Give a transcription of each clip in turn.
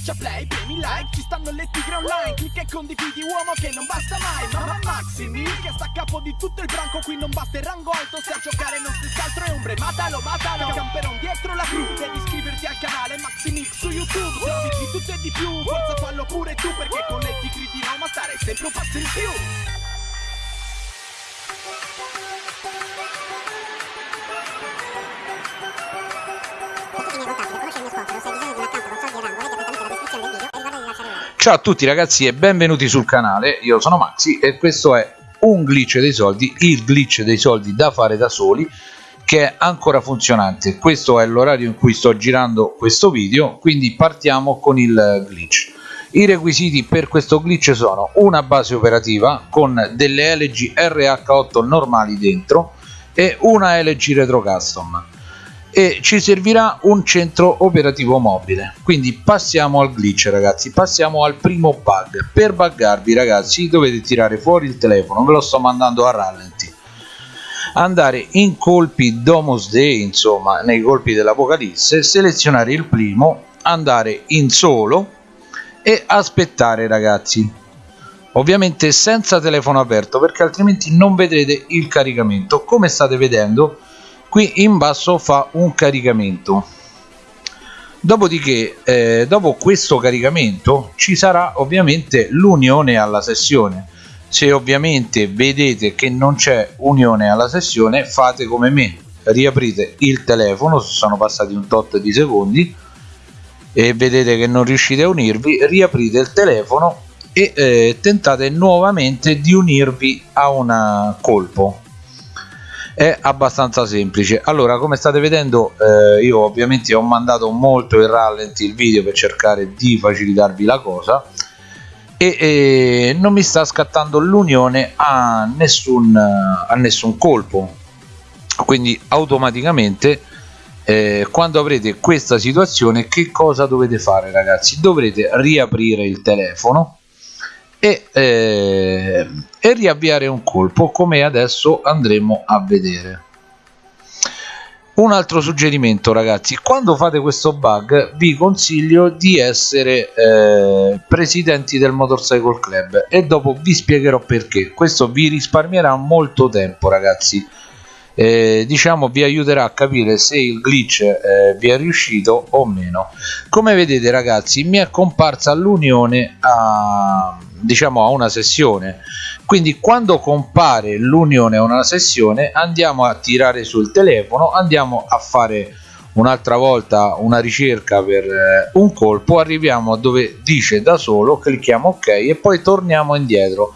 Schiaccia play, premi like, ci stanno le tigre online Clicca e condividi uomo che non basta mai Mamma Maximi che sta a capo di tutto il branco Qui non basta il rango alto se a giocare non stessi altro è ombre Matalo, matalo, camperon dietro la cru Devi iscriverti al canale Maximix su YouTube Servizi di tutto e di più, forza fallo pure tu Perché con le tigre di Roma stare sempre un passo in più Ciao a tutti ragazzi e benvenuti sul canale, io sono Maxi e questo è un glitch dei soldi, il glitch dei soldi da fare da soli che è ancora funzionante, questo è l'orario in cui sto girando questo video, quindi partiamo con il glitch. I requisiti per questo glitch sono una base operativa con delle LG RH8 normali dentro e una LG Retro Custom e ci servirà un centro operativo mobile. Quindi passiamo al glitch ragazzi. Passiamo al primo bug. Per buggarvi ragazzi dovete tirare fuori il telefono. Ve lo sto mandando a rallenti. Andare in colpi domus day insomma nei colpi dell'apocalisse selezionare il primo andare in solo e aspettare ragazzi. Ovviamente senza telefono aperto perché altrimenti non vedrete il caricamento. Come state vedendo qui in basso fa un caricamento. Dopodiché eh, dopo questo caricamento ci sarà ovviamente l'unione alla sessione. Se ovviamente vedete che non c'è unione alla sessione fate come me. Riaprite il telefono sono passati un tot di secondi e vedete che non riuscite a unirvi riaprite il telefono e eh, tentate nuovamente di unirvi a un colpo è abbastanza semplice. Allora come state vedendo eh, io ovviamente ho mandato molto in rallenti il video per cercare di facilitarvi la cosa e, e non mi sta scattando l'unione a nessun a nessun colpo. Quindi automaticamente eh, quando avrete questa situazione che cosa dovete fare ragazzi? Dovrete riaprire il telefono e, eh, e riavviare un colpo come adesso andremo a vedere. Un altro suggerimento ragazzi. Quando fate questo bug vi consiglio di essere eh, presidenti del motorcycle club e dopo vi spiegherò perché. Questo vi risparmierà molto tempo ragazzi eh, diciamo vi aiuterà a capire se il glitch eh, vi è riuscito o meno. Come vedete ragazzi mi è comparsa l'unione a diciamo a una sessione. Quindi quando compare l'unione a una sessione andiamo a tirare sul telefono andiamo a fare un'altra volta una ricerca per eh, un colpo arriviamo dove dice da solo clicchiamo ok e poi torniamo indietro.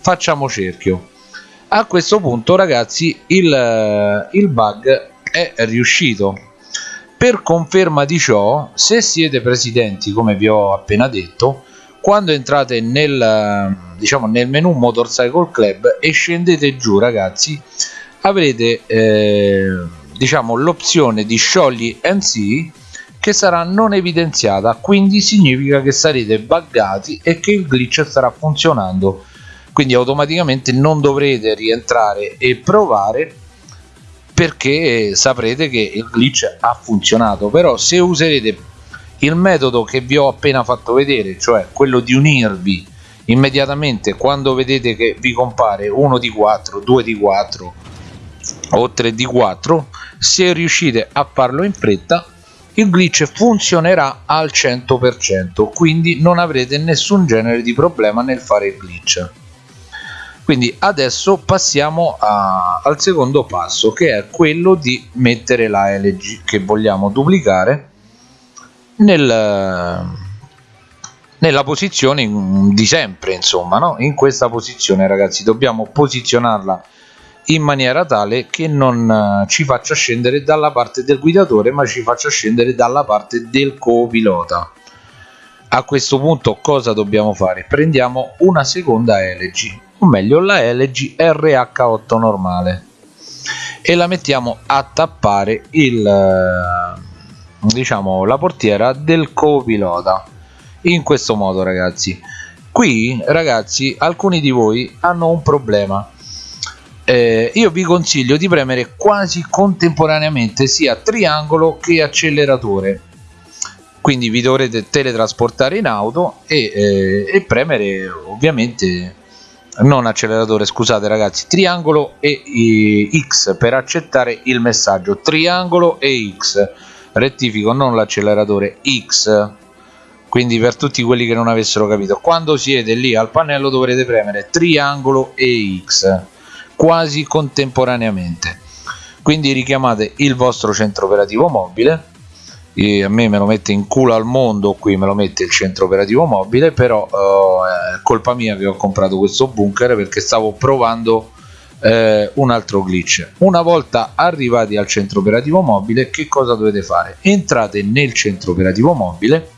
Facciamo cerchio a questo punto ragazzi il, eh, il bug è riuscito. Per conferma di ciò se siete presidenti come vi ho appena detto quando entrate nel, diciamo, nel menu motorcycle club e scendete giù ragazzi avrete eh, diciamo l'opzione di sciogli mc che sarà non evidenziata. Quindi significa che sarete buggati e che il glitch starà funzionando quindi automaticamente non dovrete rientrare e provare perché saprete che il glitch ha funzionato. Però se userete il metodo che vi ho appena fatto vedere cioè quello di unirvi immediatamente quando vedete che vi compare 1 di 4 2 di 4 o 3 di 4 se riuscite a farlo in fretta il glitch funzionerà al 100% quindi non avrete nessun genere di problema nel fare il glitch quindi adesso passiamo a, al secondo passo che è quello di mettere la LG che vogliamo duplicare nel, nella posizione di sempre insomma no? in questa posizione ragazzi dobbiamo posizionarla in maniera tale che non eh, ci faccia scendere dalla parte del guidatore ma ci faccia scendere dalla parte del copilota. A questo punto cosa dobbiamo fare? Prendiamo una seconda LG o meglio la LG RH8 normale. E la mettiamo a tappare il diciamo la portiera del copilota in questo modo ragazzi. Qui ragazzi alcuni di voi hanno un problema. Eh, io vi consiglio di premere quasi contemporaneamente sia triangolo che acceleratore. Quindi vi dovrete teletrasportare in auto e, eh, e premere ovviamente non acceleratore scusate ragazzi triangolo e, e X per accettare il messaggio. Triangolo e X. Rettifico non l'acceleratore X. Quindi per tutti quelli che non avessero capito quando siete lì al pannello dovrete premere triangolo e X quasi contemporaneamente. Quindi richiamate il vostro centro operativo mobile e a me me lo mette in culo al mondo qui me lo mette il centro operativo mobile però eh, è colpa mia che ho comprato questo bunker perché stavo provando eh, un altro glitch. Una volta arrivati al centro operativo mobile che cosa dovete fare? Entrate nel centro operativo mobile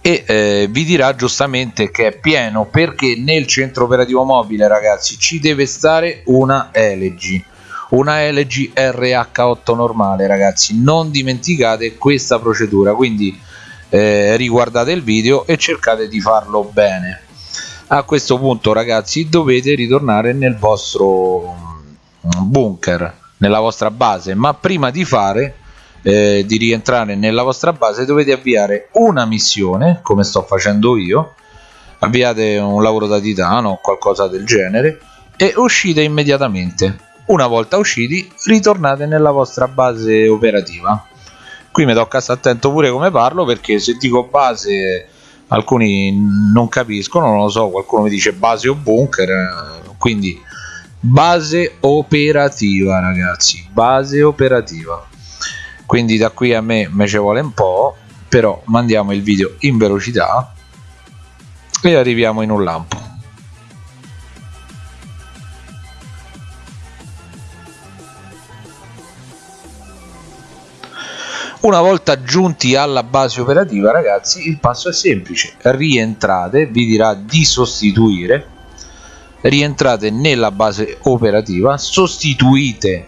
e eh, vi dirà giustamente che è pieno perché nel centro operativo mobile ragazzi ci deve stare una LG una LG RH8 normale ragazzi. Non dimenticate questa procedura quindi eh, riguardate il video e cercate di farlo bene. A questo punto ragazzi dovete ritornare nel vostro mm, bunker nella vostra base. Ma prima di fare eh, di rientrare nella vostra base dovete avviare una missione come sto facendo io. Avviate un lavoro da titano o qualcosa del genere e uscite immediatamente una volta usciti ritornate nella vostra base operativa. Qui mi tocca stare attento pure come parlo perché se dico base alcuni non capiscono non lo so qualcuno mi dice base o bunker quindi base operativa ragazzi base operativa. Quindi da qui a me me ci vuole un po' però mandiamo il video in velocità e arriviamo in un lampo una volta giunti alla base operativa ragazzi il passo è semplice. Rientrate vi dirà di sostituire. Rientrate nella base operativa sostituite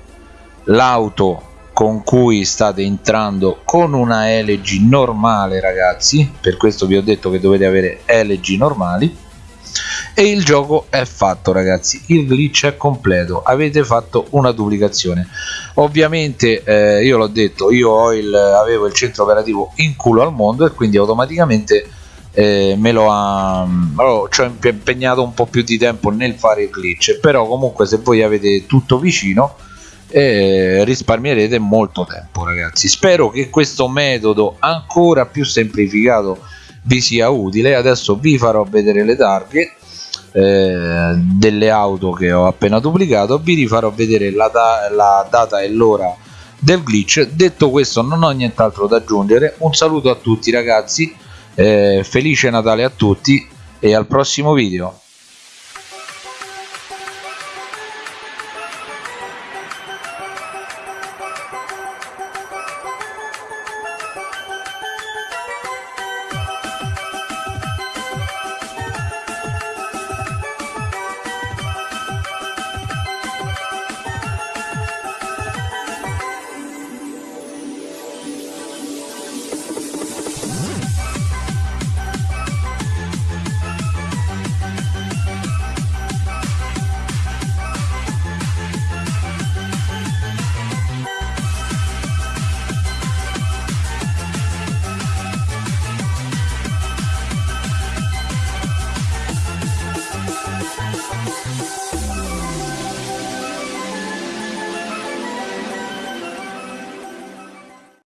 l'auto con cui state entrando con una LG normale ragazzi. Per questo vi ho detto che dovete avere LG normali e il gioco è fatto ragazzi. Il glitch è completo. Avete fatto una duplicazione. Ovviamente eh, io l'ho detto io il, avevo il centro operativo in culo al mondo e quindi automaticamente eh, me lo ha allora, ci ho impegnato un po' più di tempo nel fare il glitch. Però comunque se voi avete tutto vicino eh, risparmierete molto tempo ragazzi. Spero che questo metodo ancora più semplificato vi sia utile. Adesso vi farò vedere le targhe eh, delle auto che ho appena duplicato vi rifarò vedere la, da la data e l'ora del glitch. Detto questo non ho nient'altro da aggiungere. Un saluto a tutti ragazzi. Eh, felice natale a tutti e al prossimo video